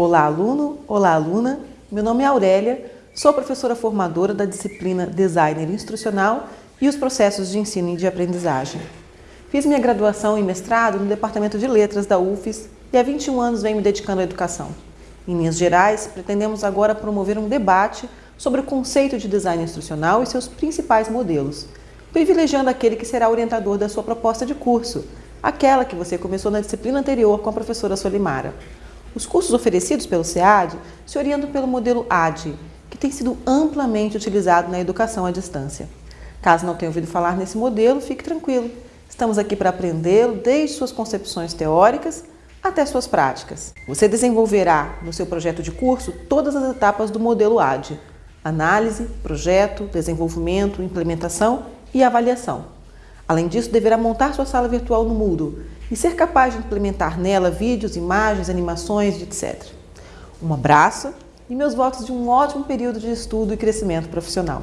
Olá, aluno! Olá, aluna! Meu nome é Aurélia, sou professora formadora da disciplina Designer Instrucional e os processos de ensino e de aprendizagem. Fiz minha graduação e mestrado no Departamento de Letras da UFES e há 21 anos venho me dedicando à educação. Em linhas gerais, pretendemos agora promover um debate sobre o conceito de design instrucional e seus principais modelos, privilegiando aquele que será orientador da sua proposta de curso, aquela que você começou na disciplina anterior com a professora Solimara. Os cursos oferecidos pelo SEAD se orientam pelo modelo AD, que tem sido amplamente utilizado na educação à distância. Caso não tenha ouvido falar nesse modelo, fique tranquilo. Estamos aqui para aprendê-lo desde suas concepções teóricas até suas práticas. Você desenvolverá no seu projeto de curso todas as etapas do modelo AD: análise, projeto, desenvolvimento, implementação e avaliação. Além disso, deverá montar sua sala virtual no Moodle e ser capaz de implementar nela vídeos, imagens, animações, etc. Um abraço e meus votos de um ótimo período de estudo e crescimento profissional.